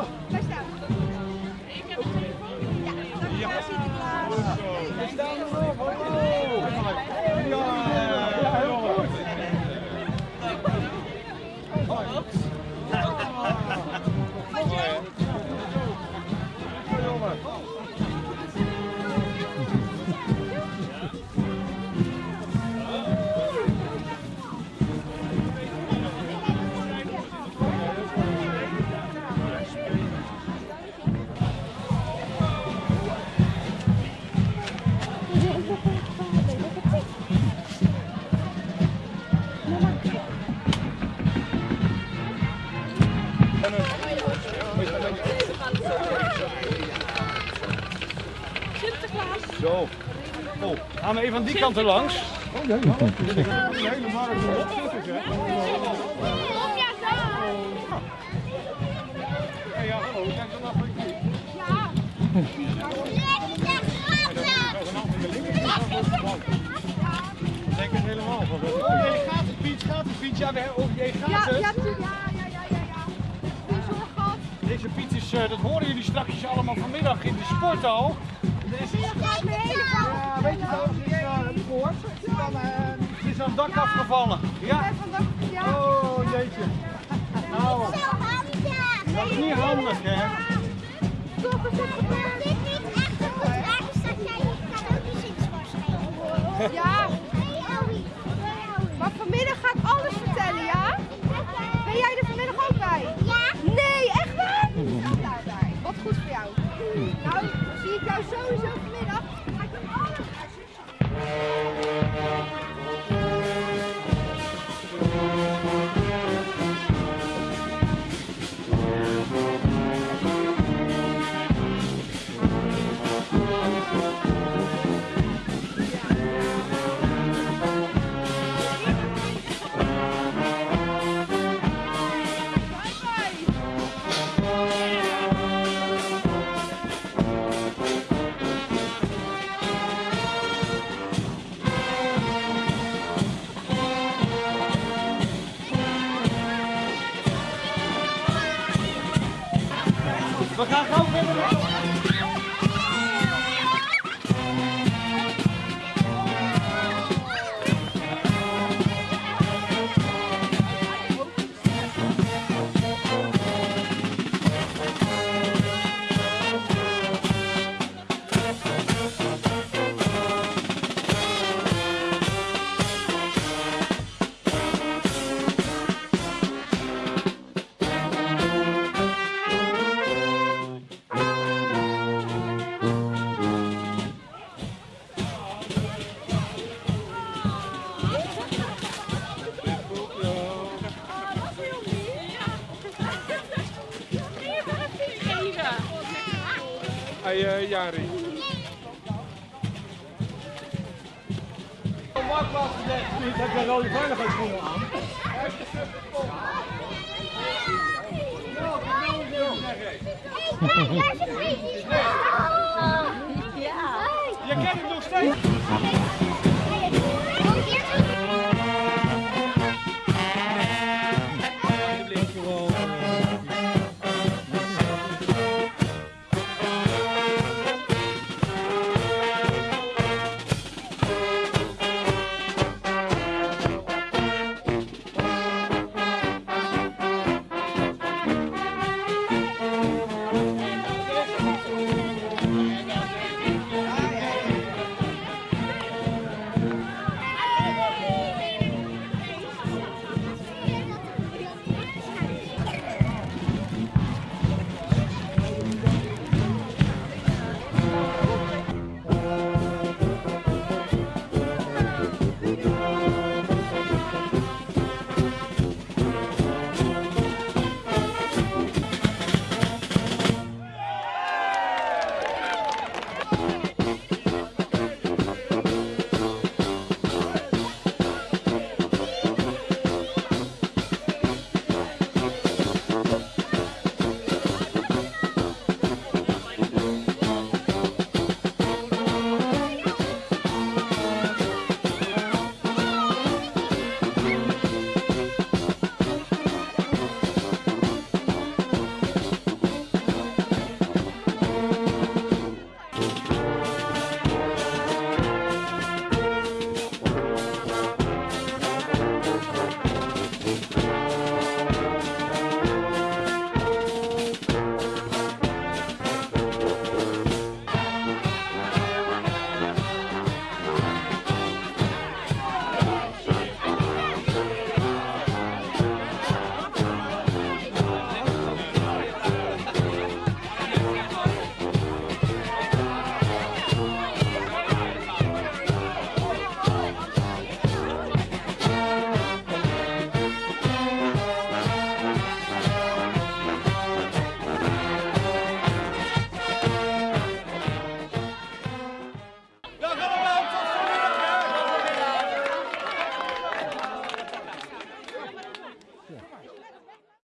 Daar Oh, gaan we even aan die kant er langs? Kom ja, zo. Ja, hallo. Kijk dan af. Denk het helemaal van. Oh, jij gaat het fiets, gaat het fiets. Ja, we- oh, jij gaat Ja, het. ja, ja, ja, ja, ja, ja. Deze fiets is, eh, dat horen jullie straks allemaal vanmiddag in de sporthal. Dak afgevallen. Ja. Oh, jeetje. Nou, dat is niet handig, hè. Toch, is het gebeurd? Ja, maar vanmiddag ga ik alles vertellen, ja? Ben jij er vanmiddag ook bij? Ja. Nee, echt waar? Nou, daarbij. Wat goed voor jou. Nou, zie ik jou sowieso vanmiddag. We gaan gauw verder. Eh, hey, Jari. Ik heb een rode aan. Ja. Je kent hem nog steeds.